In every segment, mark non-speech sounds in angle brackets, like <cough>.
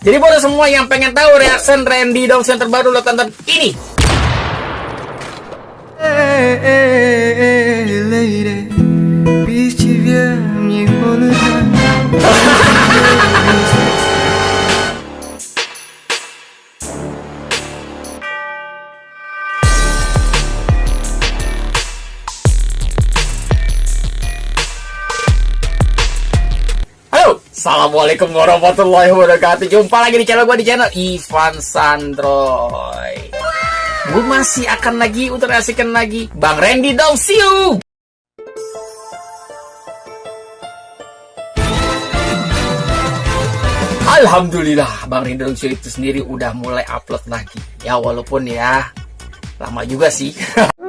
Jadi buat semua yang pengen tahu reaction Randy Dong yang terbaru lo tonton ini. Hey, hey, hey, lady, <laughs> Assalamualaikum warahmatullahi wabarakatuh. Jumpa lagi di channel gue di channel Ivan Sandroy. Gue masih akan lagi untuk reaksikan lagi. Bang Randy Dong, see you. Alhamdulillah Bang Randy Dong itu sendiri udah mulai upload lagi. Ya walaupun ya Lama juga sih <laughs>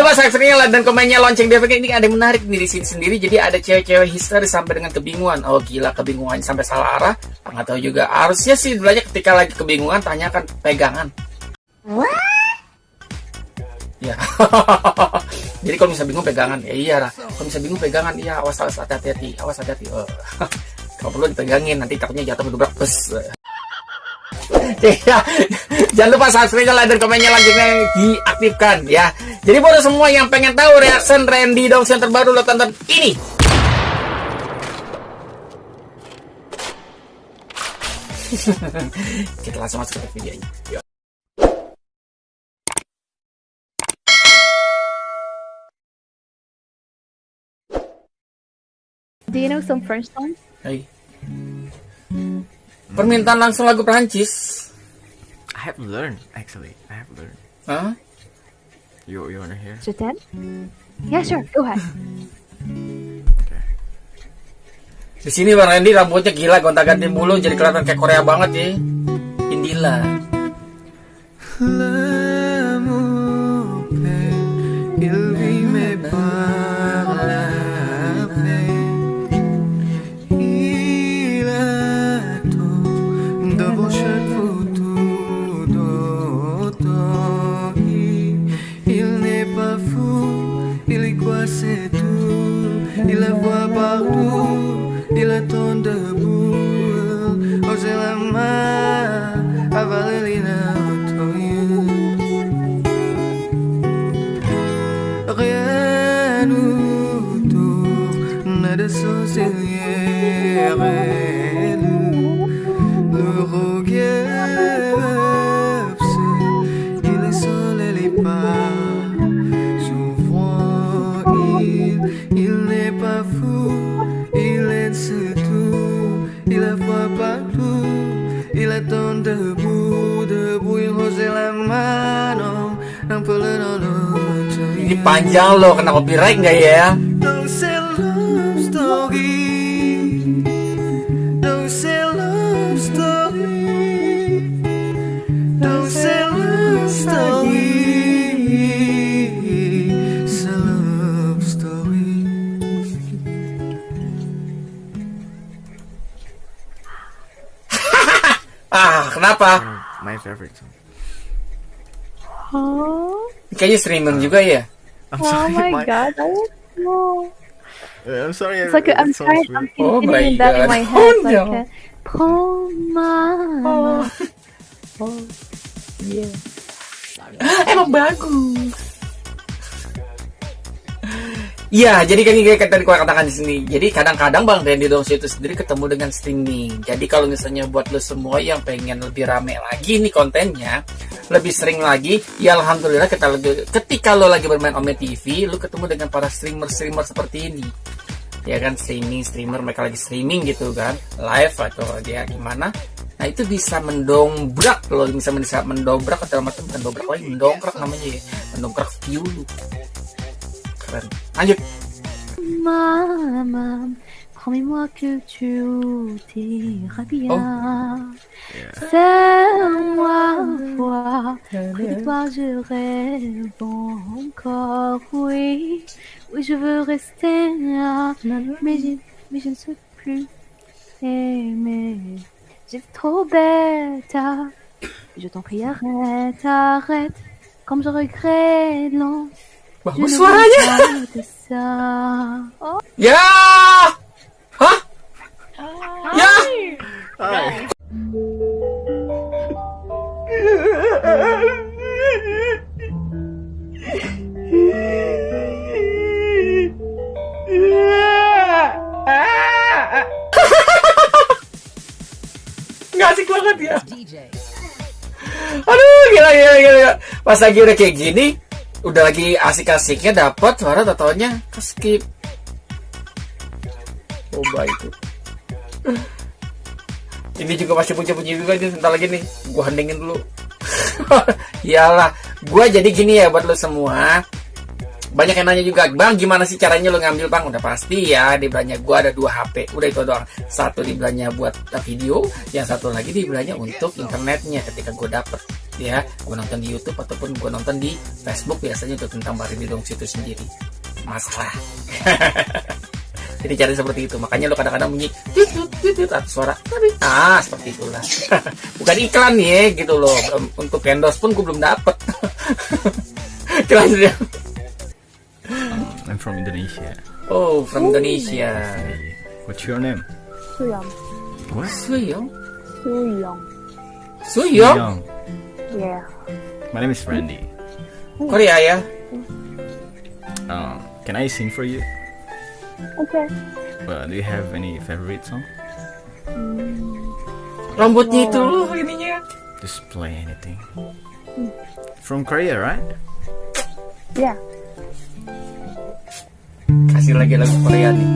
lupa subscribe like dan komennya lonceng biar ini ada yang menarik nih di sini sendiri. Jadi ada cewek-cewek histeris sampai dengan kebingungan. Oh gila kebingungan sampai salah arah. Nggak tahu juga. Harusnya sih belajar ketika lagi kebingungan tanyakan pegangan. Ya. <laughs> Jadi kalau bisa bingung pegangan ya iya lah. Kalau bisa bingung pegangan iya awas awas hati-hati awas hati-hati. Oh. <laughs> kalau perlu dipegangin nanti takutnya jatuh berdobrak bus. <laughs> ya, jangan lupa subscribe, like, dan komennya lanjutnya diaktifkan ya. Jadi buat semua yang pengen tahu reaction Randy Dong yang terbaru lo tonton ini. <laughs> Kita langsung masuk ke videonya. Yuk. Do you know some French songs? Hai. Permintaan langsung lagu Prancis. I have learned, actually. I have learned. Hah? You, you wanna hear? Je t'aime? Yeah, sure. Go ahead. Okay. Di sini Bang Randy rambutnya gila gonta-ganti mulu jadi kelihatan kayak Korea banget ya. Indila. C'est tout. Il la voit partout, il attend panjang loh, kena copyright nggak ya? <laughs> Ah, kenapa? My favorite song. Oh, Kayaknya streaming juga ya? I'm oh my god. I know. I'm sorry. It's like a, I'm trying, I'm Oh my feeling that in God. my <laughs> Oh, head. like, no. uh, Prends ma main. Oh, yeah. Emang bagus. Iya, jadi kan kayak tadi gua katakan di sini. Jadi kadang-kadang Bang Randy Dongso itu sendiri ketemu dengan streaming. Jadi kalau misalnya buat lo semua yang pengen lebih rame lagi nih kontennya, lebih sering lagi, ya alhamdulillah kita ketika lo lagi bermain Ome TV, lo ketemu dengan para streamer-streamer seperti ini. Ya kan streaming, streamer mereka lagi streaming gitu kan, live atau dia gimana. Nah itu bisa mendongkrak lo bisa bisa mendobrak atau macam mendobrak lagi mendongkrak namanya ya. Mendongkrak view. Lu keren. Lanjut. Maman, promets-moi que tu t'iras bien. Yeah. Serre-moi voir, près de toi je rêve encore, oui. Oui, je veux rester là, mais je, mais je ne sais plus aimer. J'étais trop bête. Je t'en prie, arrête, arrête. Comme je regrette, non. Je Bagus Nggak asik banget ya. Aduh, gila, gila, gila. Pas lagi udah kayak gini, udah lagi asik-asiknya dapat suara totalnya skip. Coba itu. Ini juga masih bunyi-bunyi juga ini sebentar lagi nih. Gua hendingin dulu. <laughs> Iyalah, gua jadi gini ya buat lo semua. Banyak yang nanya juga, Bang, gimana sih caranya lo ngambil, Bang? Udah pasti ya, di belanja gua ada dua HP. Udah itu doang. Satu di belanja buat video, yang satu lagi di belanja untuk internetnya ketika gua dapet. Ya, gua nonton di YouTube ataupun gua nonton di Facebook biasanya untuk tentang di dong situ sendiri. Masalah. <laughs> Jadi cari seperti itu. Makanya lo kadang-kadang bunyi suara tapi ah seperti itulah. <laughs> Bukan iklan ya, gitu loh. Untuk endorse pun gue belum dapet. <laughs> Dia. I'm from Indonesia. Oh, from Indonesia. What's your name? Suyong. What? Suyong. Suyong. Suyong. Yeah. My name is Randy. Korea ya. Uh, can I sing for you? Okay. Uh, do you have any favorite song? Rambutnya itu loh ininya. Just play anything. From Korea, right? Yeah. Kasih lagi lagu Korea nih.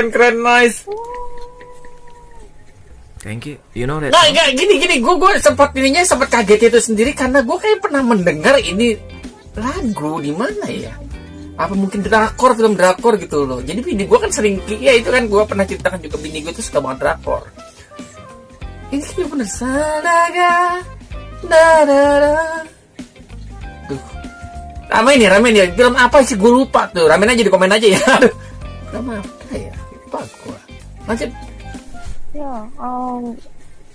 Keren, keren, nice. Thank you. You know that Nah, enggak gini gini, gue gue sempat ininya sempat kaget itu sendiri karena gue kayak pernah mendengar ini lagu di mana ya? Apa mungkin drakor film drakor gitu loh. Jadi bini gue kan sering, ya itu kan gue pernah ceritakan juga bini gue tuh suka banget drakor. Ini kayak bener Sadaga, da da da. Tuh. Rame nih, rame nih. Film apa sih? Gue lupa tuh. Ramein aja di komen aja ya. <laughs> Aduh. Film apa ya? Lupa gue. Lanjut. Yeah. Um.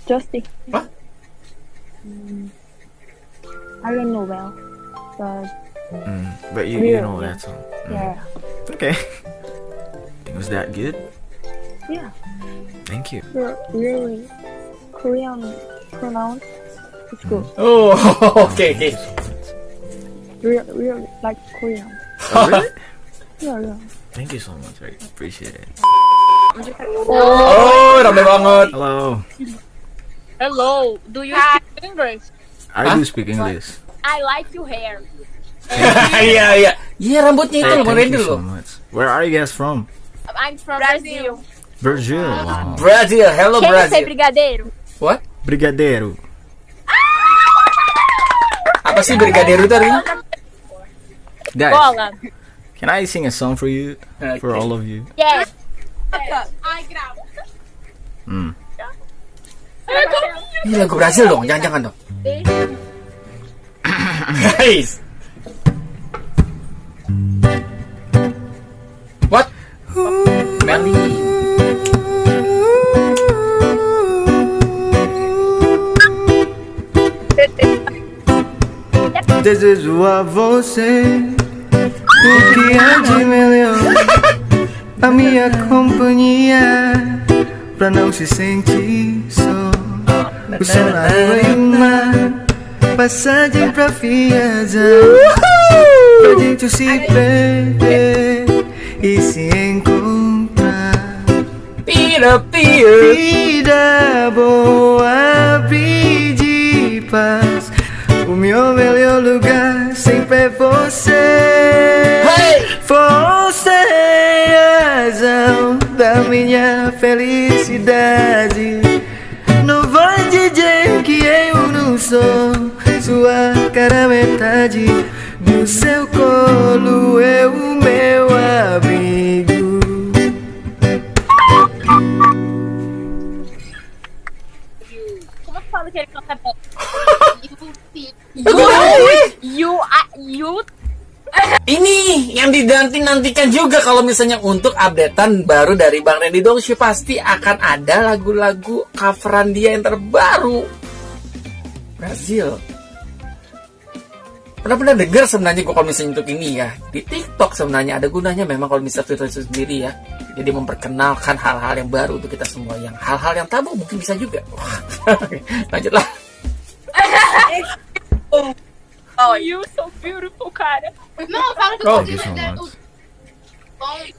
Justice. What? Mm, I don't know well, but Mm, but you, you know that song. Mm. yeah. Okay. Was that good? Yeah. Thank you. Re- really, Korean pronounce It's good. Oh, <laughs> okay, oke. Real, really like Korean. Oh, really? Yeah, yeah. Thank you so much. I appreciate it. Oh, rame banget. Hello. Hello, do you speak English? I Huh? do speak English. I like your hair. <laughs> Iya iya. Iya rambutnya itu loh, Randy loh. Where are you guys from? I'm from Brazil. Brazil. Wow. Brazil, hello ser Brazil. brigadeiro? What? Brigadeiro. Apa sih brigadeiro artinya? Guys, Bola. can I sing a song for you? For all of you? Yes. Hmm. Ini lagu berhasil dong, jangan-jangan dong. <coughs> Guys. What? Melly. Desejo a você o que há de melhor. A minha companhia pra não se sentir só. O sol na rua e o mar, passagem pra viajar. Pra gente se perder e se encontrar. Pira, pira. Vida boa, de paz. O meu melhor lugar sempre é você. Hey! A razão da minha felicidade. Não vai dizer que eu não sou sua cara metade. No seu colo é o meu abrigo. Como que fala que ele canta bem? <laughs> You, you, uh, you, Ini yang dinanti-nantikan juga kalau misalnya untuk updatean baru dari Bang Randy Dongsi pasti akan ada lagu-lagu coveran dia yang terbaru. Brazil. Pernah pernah dengar sebenarnya gua kalau misalnya untuk ini ya di TikTok sebenarnya ada gunanya memang kalau misalnya Twitter itu sendiri ya. Jadi memperkenalkan hal-hal yang baru untuk kita semua yang hal-hal yang tabu mungkin bisa juga. <laughs> Lanjutlah. Oh, you so beautiful, cara. Não, fala que eu thank you so tô much.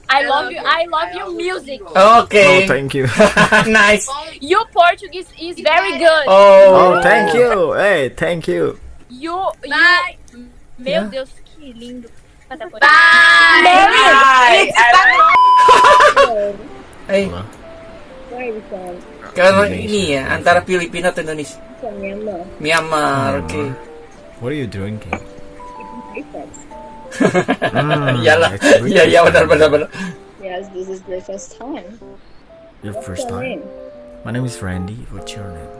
I love you, I love your music. Oke. Oh, thank you. <laughs> nice. Your Portuguese is very good. Oh. Oh, thank you. Hey, thank you. You, you, Bye. meu Yeah. Deus, que lindo. Por Bye. Indonesia. ini ya antara Filipina atau Indonesia. Myanmar, oke. What are you drinking? Iyalah. it's really Iya, iya benar benar benar. Yes, this is the first time. Your first time. My name is Randy. What's your name?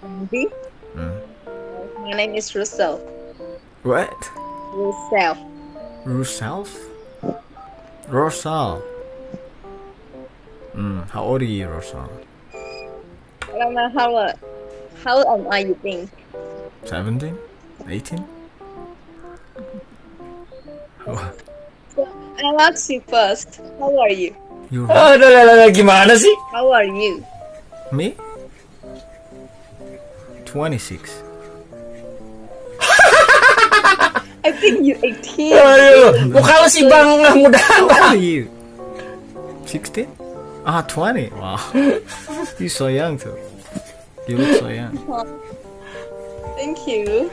Andy? Hmm. My name is Russell. What? Russell. Roself? Rosal. Mm, how old are you, Rosal? I don't know how uh, how old are you think? 17? 18? What? I'll ask you first. How are you? You Aduh, aduh, aduh, gimana sih? How are you? me? 26. I think you're 18. Aduh, muka lu sih bang muda. How are <laughs> you? 16? Ah, 20. Wow. <laughs> You're so young too. You look so young. <laughs> Thank you.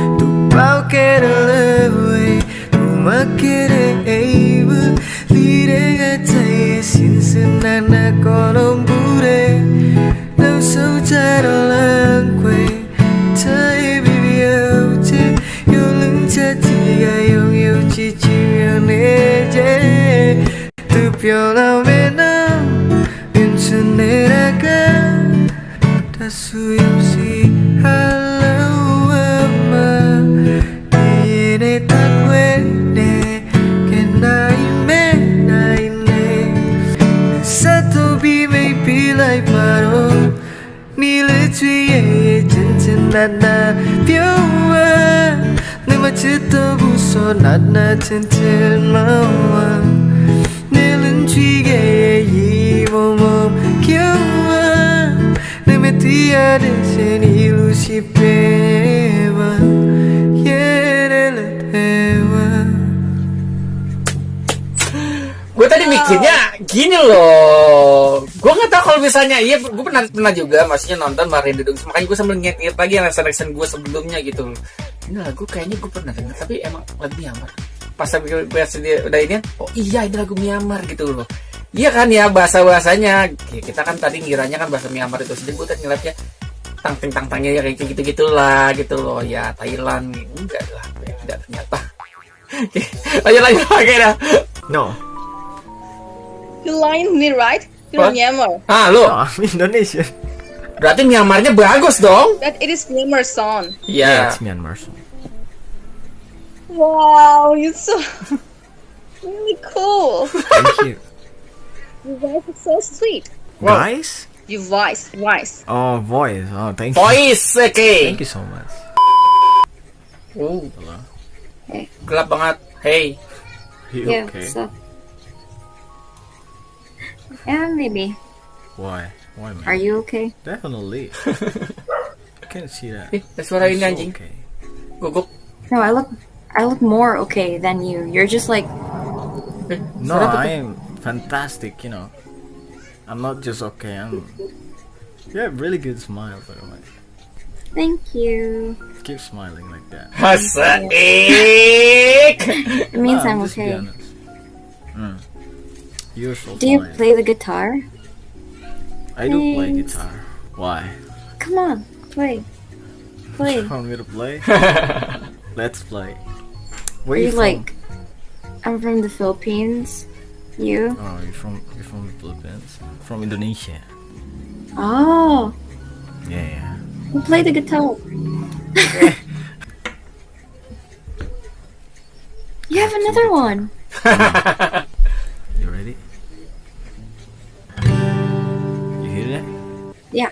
வாழ்க்கையில உமக்கிற எய்வு லீரக சின்ன கோலம் பூரே நம் சௌச்சாரம் குவே சாய் விவியோச்சு யோலும் சச்சியா யோங் யோச்சி சிவியோனே ஜே துப்பியோலாம் வேணாம் இன்சுன்னேரக Dasuya chân chân ma wa Nơi lần truy ghê yi mô mô Kiao wa Nơi mà tia de sen ilu si pe wa Yere le te wa Gue tadi mikirnya gini loh. Gue nggak tahu kalau misalnya iya, gue pernah pernah juga maksudnya nonton Mario Dudung. Makanya gue sambil nginget lagi yang reaction gue sebelumnya gitu. loh. Ini lagu kayaknya gue pernah denger tapi emang lagu Myanmar. Pas sambil bahas dia udah ini, oh iya ini lagu Myanmar gitu loh. Iya kan ya bahasa bahasanya. Kita kan tadi ngiranya kan bahasa Myanmar itu sendiri. Gue tadi ngeliatnya tang ting tang tangnya ya kayak gitu gitulah gitu loh ya Thailand enggak lah ada ternyata. <laughs> Oke, lanjut lanjut oke dah. No. You lying me, right? You're? Myanmar. Ah, lu. No, I'm <laughs> Indonesian. Berarti Myanmarnya bagus dong. That it is Myanmar song. Yeah, Iya. it's Myanmar song. Wow, you're so <laughs> really cool. Thank you. Your voice is so sweet. Guys? Your voice, voice. Oh, voice. Oh, thank you. Voice, oke. Thank you so much. Hello. gelap banget. Hey. You Yeah, okay? so. Yeah, maybe. Why? Why, man? Are you okay? Definitely. <laughs> I can't see that. Ada suara I'm ini so anjing. okay. Gugup. No, I look, I look more okay than you. You're just like, No, suara apa tuh? I am fantastic, you know. I'm not just okay, I'm... You have really good smile, by the way. thank you. Keep smiling like that. Asaik. It means No, I'm just be okay. honest. Mm. You're Do you fine. play the guitar? I do play Thanks. guitar. Why? Come on, play. Play. You Want me to play? <laughs> Let's play. Where are Where you from? like, I'm from the Philippines. You? Oh, you're from you're from the Philippines. From Indonesia. Oh, Yeah, yeah. you play the guitar. <laughs> you have another one. <laughs> Yeah.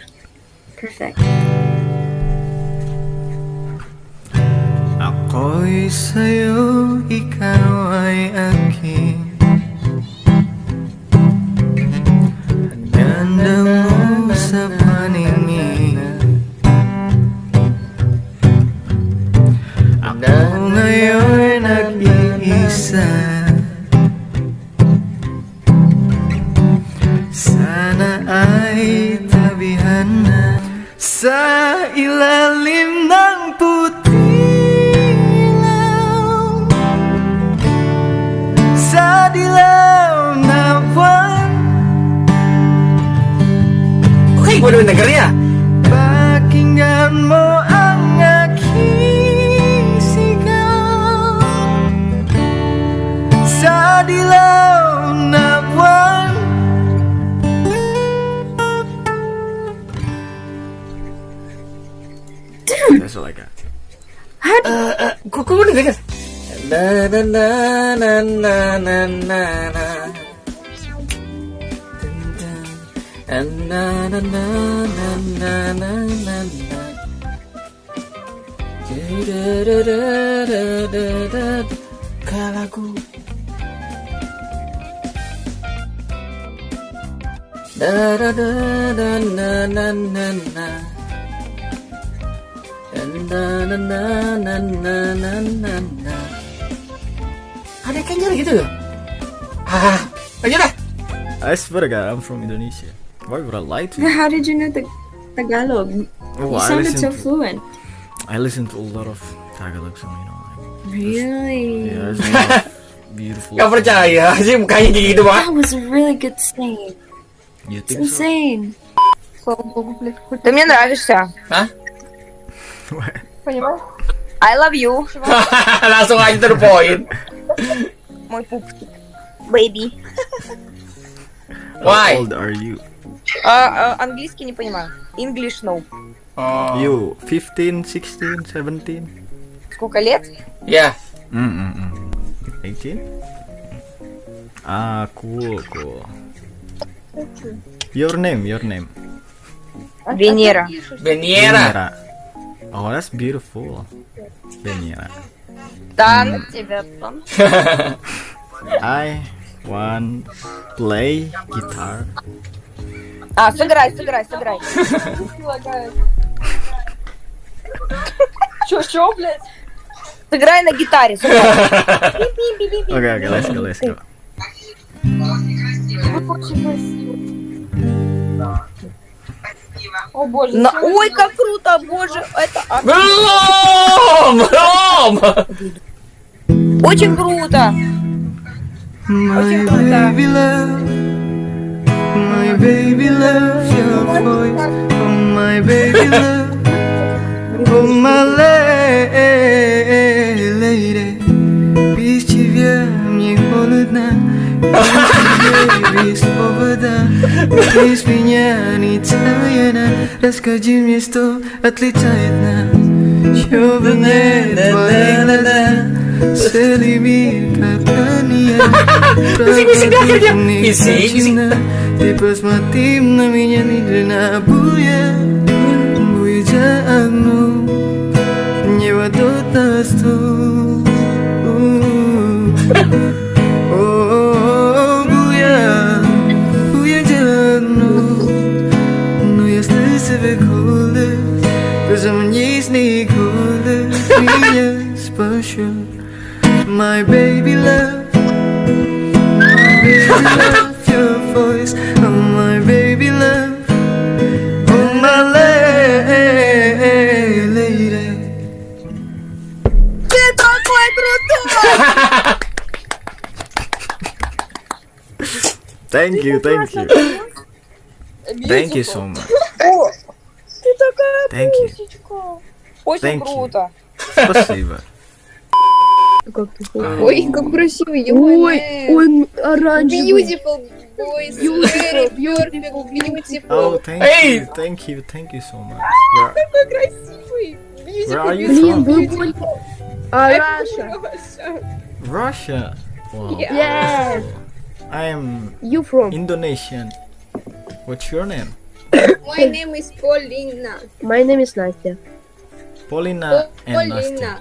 Perfect. Ako'y sa'yo, ikaw ay aking Ganda mo dengernya da da da da na na na na na na na na na na na na ada kenyal gitu loh ah aja dah I swear to God, I'm from Indonesia. Why would I lie to you? <laughs> How did you know the Tagalog? Oh, you sounded so to fluent. I listen to a lot of Tagalog song, you know. Like, Really? yeah, lot of <laughs> beautiful. Gak percaya sih mukanya kayak gitu That banget was a really good sing. You It's think so? insane. Ты мне нравишься. Hah? Понимаешь? I love you, <laughs> langsung aja to the point мой пупсик. Baby. Why? How old are you? А, а, английский не понимаю. English no. oh You 15, 16, 17? Сколько лет? ya Mm-mm-mm. 18? Ah, cool, cool. Your name, your name. Венера. Beniera Oh, that's beautiful. Beniera. Да, на тебя там. <laughs> I want play guitar. А, сыграй, сыграй, сыграй. Чё, чё, блядь? Сыграй на гитаре, сыграй. Okay, okay, let's <laughs> go, let's go. О боже. На... Ой, как круто, боже. Это... Ром! Ром! Очень круто. Очень круто. <laughs> <laughs> la- lady есть повода Ты из меня не тайна Расскажи мне, что отличает нас Чтобы нет твоих глаз Целый мир как ранее Bising-bising dia akhirnya. Bising, bising. Ты посмотри на меня, не длина буя Буя jangan Nyewa dotas tuh Sneakuller Nije special My baby love. My baby love Your voice Oh my baby love. Oh my lady. Dito ako ay bruto! Thank you, thank you. Thank you so much. Thank you. Очень Thank you. круто. Спасибо. Как ты Ой, как красиво, Ой, он оранжевый. Beautiful boys, Beautiful, very perfect, beautiful. Oh, thank you, thank you, you so much. Where, Какой красивый. you Блин, from? вы больше... А, Раша. Russia. Wow. Yes. I am You from? Indonesian. What's your name? My name is Paulina. My name is Настя. Paulina and Paulina. Nastya.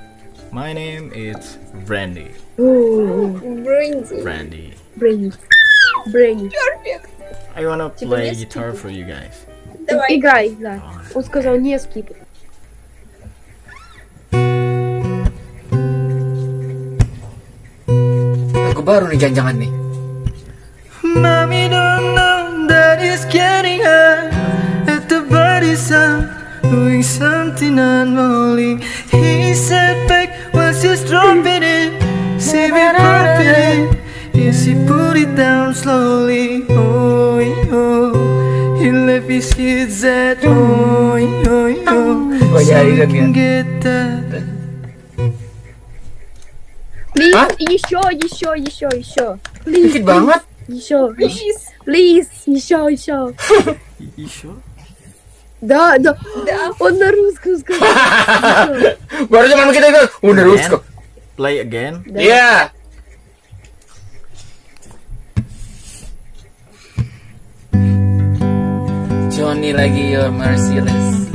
My name is Brandy. Ooh, Brandy. Brandy. Brainy. Brainy. Perfect. I wanna Типа play не guitar for you guys. Давай. Играй, да. Он сказал не скип. Lagu baru nih jangan-jangan nih. Mommy don't know that it's getting hot At the body sound doing something unholy. He said back, was just dropping it. saving perfect." for he put it down slowly. Oh, oh. He left his kids at home. Oh, oh, oh. So you can get that. Please, ah. you sure, you sure, you sure, you sure. Please. Banget. You sure. Please. Please, you sure, you sure. <laughs> you sure? sure? Да, да. Он на русском сказал. Ещё. Baru cuma begitu itu. Udah lurus kok. Play again. Да. Iya. Johnny lagi your merciless.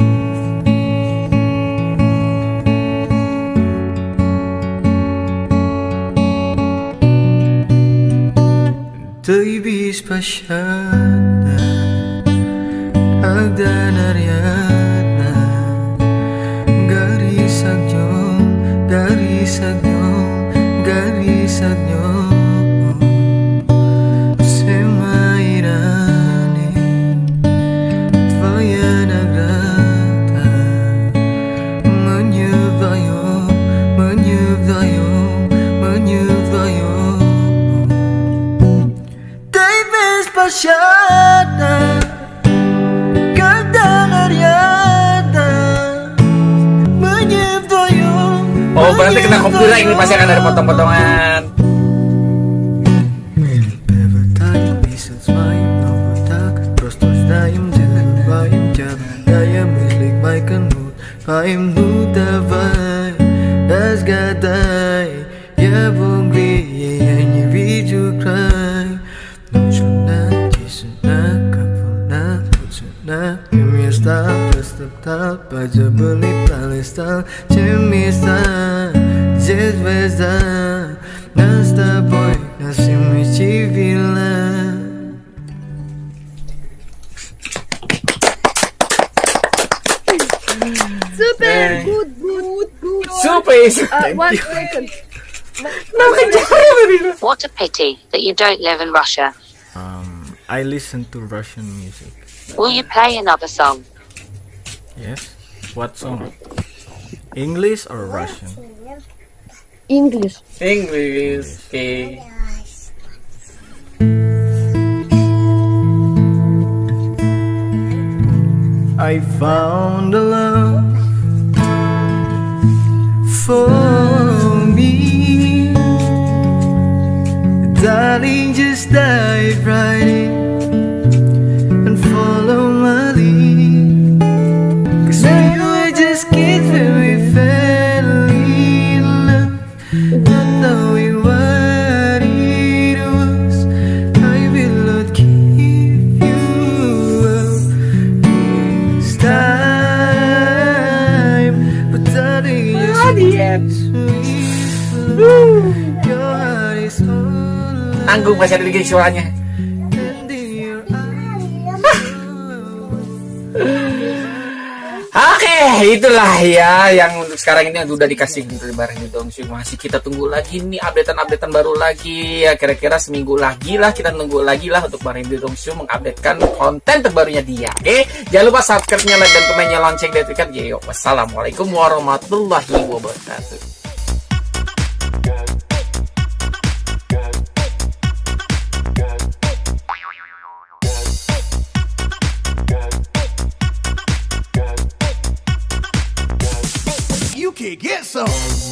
Ты беспощадна, ganariatna Garisak yo, garisak yo, garisak alhamdulillah ini pasti akan ada potong-potongan I'm mutavai das gadai Ya bongri Ya yang video cry Nujuna Jisuna Kapuna Putsuna Kim ya stop Stop stop, Super. One second. <laughs> What a pity that you don't live in Russia. Um, I listen to Russian music. Will you play another song? Yes. What song? English or Russian? English. English. Okay. I found a love for died right in all Tanggung masih ada lagi suaranya. <laughs> Oke, itulah ya yang untuk sekarang ini yang udah dikasih dari barang di Dongshu. Masih kita tunggu lagi nih updatean-updatean baru lagi. Ya kira-kira seminggu lagi lah kita tunggu lagi lah untuk barang di Dongshu mengupdatekan konten terbarunya dia. Oke, jangan lupa subscribe-nya, like dan komennya lonceng dan tekan. Yo, wassalamualaikum warahmatullahi wabarakatuh. So.